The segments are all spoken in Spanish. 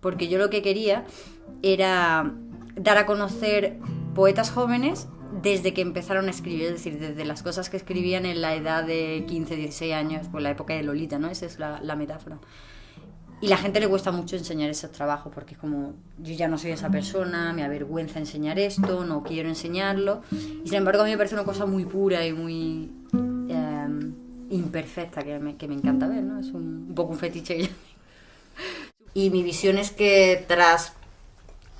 porque yo lo que quería era dar a conocer poetas jóvenes desde que empezaron a escribir, es decir, desde las cosas que escribían en la edad de 15, 16 años, pues la época de Lolita, ¿no? Esa es la, la metáfora. Y la gente le cuesta mucho enseñar esos trabajos porque es como, yo ya no soy esa persona, me avergüenza enseñar esto, no quiero enseñarlo. Y sin embargo a mí me parece una cosa muy pura y muy eh, imperfecta que me, que me, encanta ver, ¿no? Es un, un poco un fetiche. Y mi visión es que tras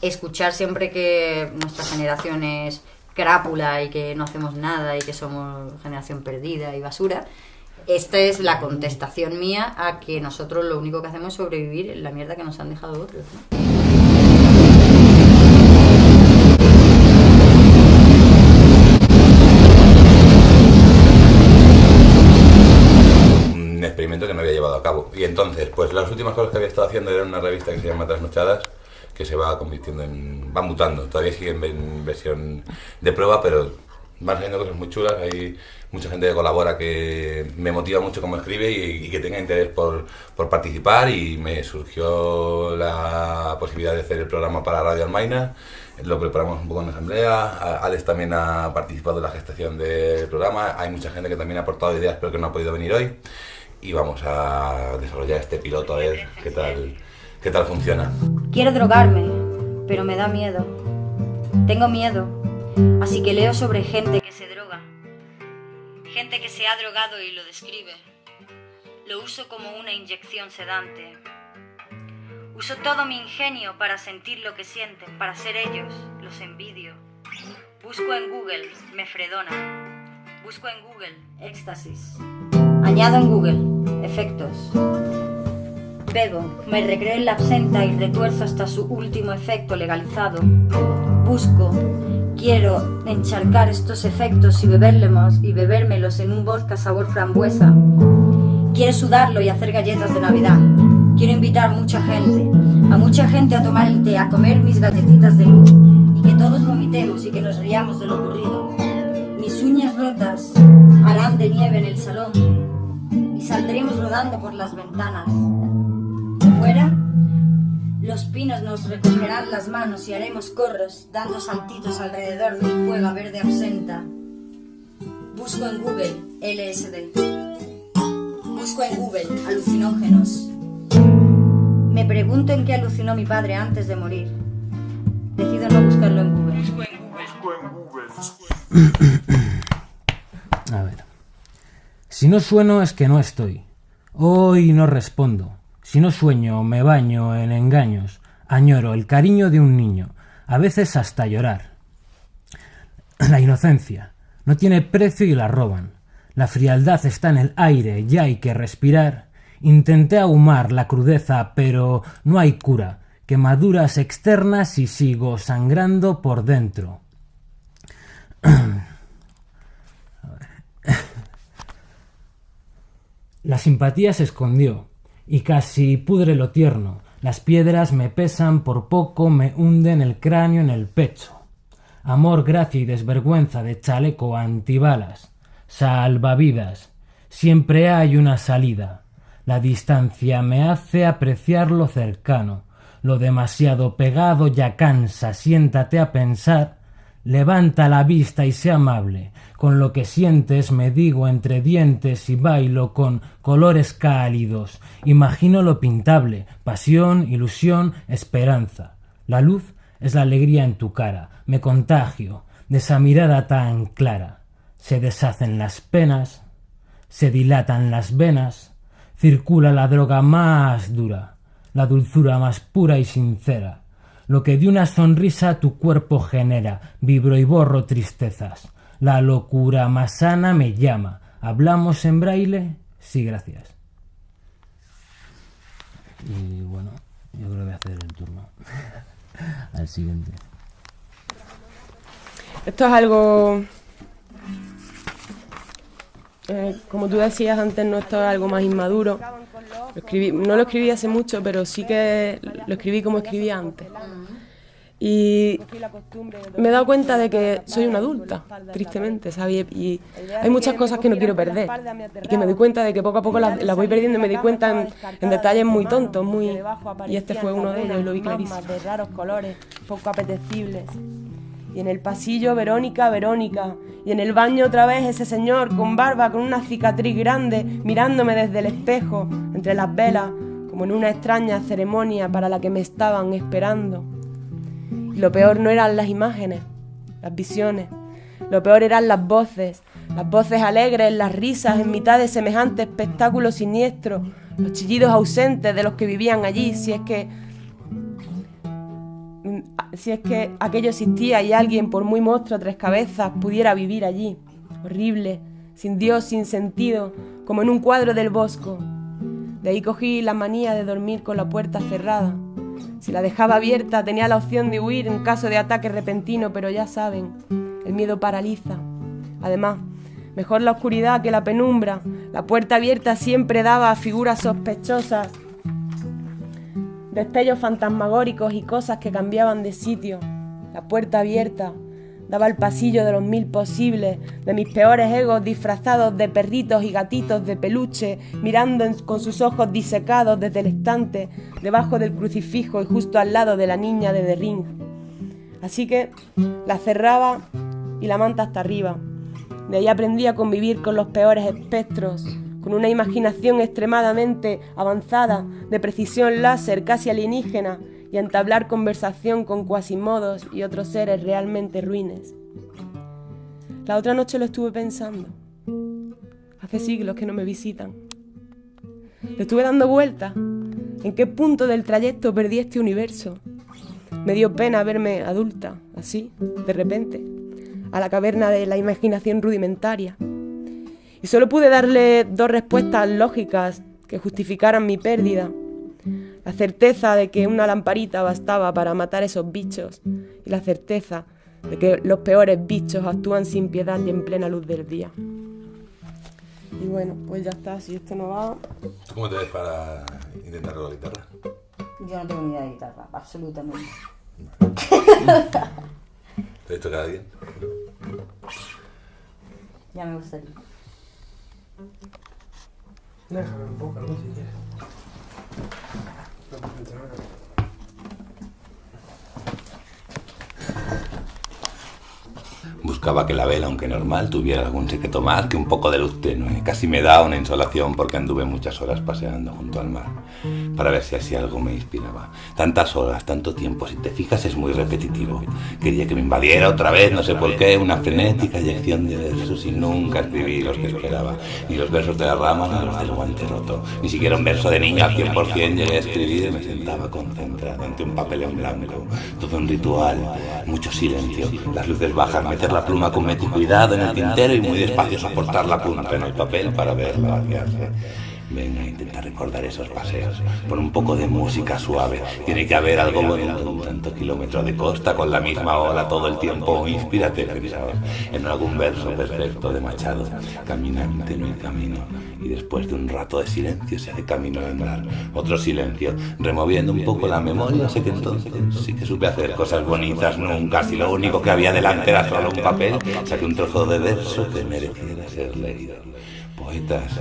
escuchar siempre que nuestra generación es crápula y que no hacemos nada y que somos generación perdida y basura, esta es la contestación mía a que nosotros lo único que hacemos es sobrevivir en la mierda que nos han dejado otros. ¿no? Experimento que no había llevado a cabo. Y entonces, pues las últimas cosas que había estado haciendo era una revista que se llama Trasnochadas, que se va convirtiendo en. va mutando. Todavía sigue en versión de prueba, pero van saliendo cosas muy chulas. Hay mucha gente que colabora que me motiva mucho como escribe y, y que tenga interés por, por, participar. Y me surgió la posibilidad de hacer el programa para Radio Almaina. Lo preparamos un poco en asamblea. Alex también ha participado en la gestación del programa. Hay mucha gente que también ha aportado ideas, pero que no ha podido venir hoy. Y vamos a desarrollar este piloto a ver qué tal, qué tal funciona. Quiero drogarme, pero me da miedo. Tengo miedo Así que leo sobre gente que se droga, gente que se ha drogado y lo describe. Lo uso como una inyección sedante. Uso todo mi ingenio para sentir lo que sienten, para ser ellos, los envidio. Busco en Google mefredona. Busco en Google éxtasis. Añado en Google efectos. Bebo, me recreo en la absenta y retuerzo hasta su último efecto legalizado. Busco, quiero encharcar estos efectos y bebérmelos y bebérmelos en un vodka sabor frambuesa. Quiero sudarlo y hacer galletas de Navidad. Quiero invitar mucha gente, a mucha gente a tomar el té, a comer mis galletitas de luz y que todos vomitemos y que nos riamos de lo ocurrido. Mis uñas rotas harán de nieve en el salón saldremos rodando por las ventanas. Fuera, los pinos nos recogerán las manos y haremos corros, dando saltitos alrededor del fuego verde absenta. Busco en Google LSD. Busco en Google alucinógenos. Me pregunto en qué alucinó mi padre antes de morir. Decido no buscarlo en Google. Busco en Google. Si no sueno es que no estoy. Hoy no respondo. Si no sueño, me baño en engaños, añoro el cariño de un niño, a veces hasta llorar. La inocencia no tiene precio y la roban. La frialdad está en el aire, ya hay que respirar. Intenté ahumar la crudeza, pero no hay cura. Quemaduras externas y sigo sangrando por dentro. La simpatía se escondió, y casi pudre lo tierno. Las piedras me pesan por poco, me hunden el cráneo en el pecho. Amor, gracia y desvergüenza de chaleco antibalas. Salvavidas. Siempre hay una salida. La distancia me hace apreciar lo cercano. Lo demasiado pegado ya cansa. Siéntate a pensar. Levanta la vista y sé amable. Con lo que sientes me digo entre dientes y bailo con colores cálidos. Imagino lo pintable, pasión, ilusión, esperanza. La luz es la alegría en tu cara. Me contagio de esa mirada tan clara. Se deshacen las penas, se dilatan las venas, circula la droga más dura, la dulzura más pura y sincera. Lo que de una sonrisa tu cuerpo genera, vibro y borro tristezas la locura más sana me llama. ¿Hablamos en braille? Sí, gracias. Y bueno, yo creo que voy a hacer el turno. Al siguiente. Esto es algo... Eh, como tú decías antes, no esto es algo más inmaduro. Lo escribí, no lo escribí hace mucho, pero sí que lo escribí como escribía antes. Y me he dado cuenta de que soy una adulta, tristemente, ¿sabes? Y hay muchas cosas que no quiero perder. Y que me doy cuenta de que poco a poco las, voy perdiendo y me doy cuenta en, detalles muy tontos, muy... Y este fue uno de ellos lo vi clarísimo. de raros colores, poco apetecibles. Y en el pasillo, Verónica, Verónica. Y en el baño otra vez ese señor con barba, con una cicatriz grande, mirándome desde el espejo, entre las velas, como en una extraña ceremonia para la que me estaban esperando. Lo peor no eran las imágenes, las visiones. Lo peor eran las voces, las voces alegres, las risas en mitad de semejante espectáculo siniestro, los chillidos ausentes de los que vivían allí, si es que si es que aquello existía y alguien, por muy monstruo tres cabezas, pudiera vivir allí. Horrible, sin Dios, sin sentido, como en un cuadro del bosco. De ahí cogí la manía de dormir con la puerta cerrada. Si la dejaba abierta tenía la opción de huir en caso de ataque repentino, pero ya saben, el miedo paraliza. Además, mejor la oscuridad que la penumbra. La puerta abierta siempre daba a figuras sospechosas destellos fantasmagóricos y cosas que cambiaban de sitio. La puerta abierta daba al pasillo de los mil posibles, de mis peores egos disfrazados de perritos y gatitos de peluche, mirando con sus ojos disecados desde el estante, debajo del crucifijo y justo al lado de la niña de The. Así que la cerraba y la manta hasta arriba. De ahí aprendí a convivir con los peores espectros, con una imaginación extremadamente avanzada, de precisión láser casi alienígena, y entablar conversación con cuasimodos y otros seres realmente ruines. La otra noche lo estuve pensando. Hace siglos que no me visitan. Le estuve dando vueltas. ¿En qué punto del trayecto perdí este universo? Me dio pena verme adulta, así, de repente, a la caverna de la imaginación rudimentaria. Y solo pude darle dos respuestas lógicas que justificaran mi pérdida. La certeza de que una lamparita bastaba para matar esos bichos y la certeza de que los peores bichos actúan sin piedad y en plena luz del día. Y bueno, pues ya está, si esto no va... ¿Cómo te ves para intentar la guitarra? Yo no tengo ni idea de guitarra, absolutamente. ¿Te toca bien? Ya me gustaría. Déjame un poco, ¿no? Si quieres. Buscaba que la vela, aunque normal, tuviera algún secreto más que un poco de luz tenue. Casi me da una insolación porque anduve muchas horas paseando junto al mar para ver si así algo me inspiraba. Tantas horas, tanto tiempo, si te fijas es muy repetitivo. Quería que me invadiera otra vez, no sé por qué, una frenética inyección de versos y nunca escribí los que esperaba. Ni los versos de la rama ni los del guante roto. Ni siquiera un verso de niña al 100% llegué a escribir y me sentaba concentrado ante un papel en blanco. Todo un ritual, mucho silencio, las luces bajas, meter la pluma con cuidado en el tintero y muy despacio soportar la punta en el papel para verla vaciarse. Venga, intenta recordar esos paseos. Pon un poco de música suave. Tiene que haber algo bonito. Un tanto kilómetro de costa con la misma ola todo el tiempo. Inspírate, pensaba, en algún verso perfecto de Machado. Caminante en el camino. Y después de un rato de silencio se hace camino al andar. Otro silencio. Removiendo un poco la memoria. Sé que entonces sí que supe hacer cosas bonitas nunca. Si lo único que había delante era solo un papel, saqué un trozo de verso que mereciera ser leído poetas,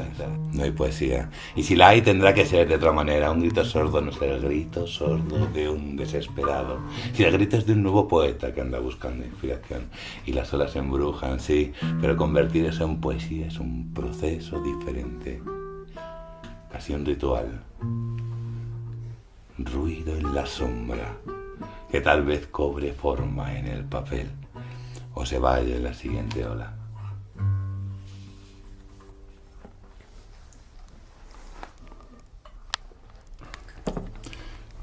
no hay poesía. Y si la hay, tendrá que ser de otra manera. Un grito sordo no será el grito sordo de un desesperado. Si el grito es de un nuevo poeta que anda buscando inspiración. Y las olas embrujan, sí, pero convertir eso en poesía es un proceso diferente. Casi un ritual. Ruido en la sombra, que tal vez cobre forma en el papel o se vaya en la siguiente ola.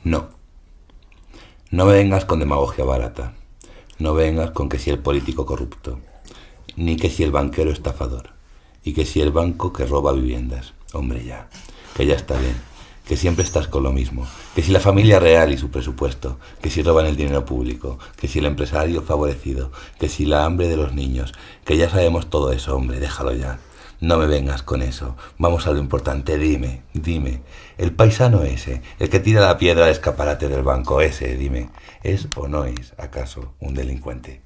No. No vengas con demagogia barata. No vengas con que si el político corrupto, ni que si el banquero estafador, y que si el banco que roba viviendas. Hombre, ya, que ya está bien, que siempre estás con lo mismo, que si la familia real y su presupuesto, que si roban el dinero público, que si el empresario favorecido, que si la hambre de los niños, que ya sabemos todo eso, hombre, déjalo ya. No me vengas con eso. Vamos a lo importante. Dime, dime. El paisano ese, el que tira la piedra al escaparate del banco, ese, dime. ¿Es o no es, acaso, un delincuente?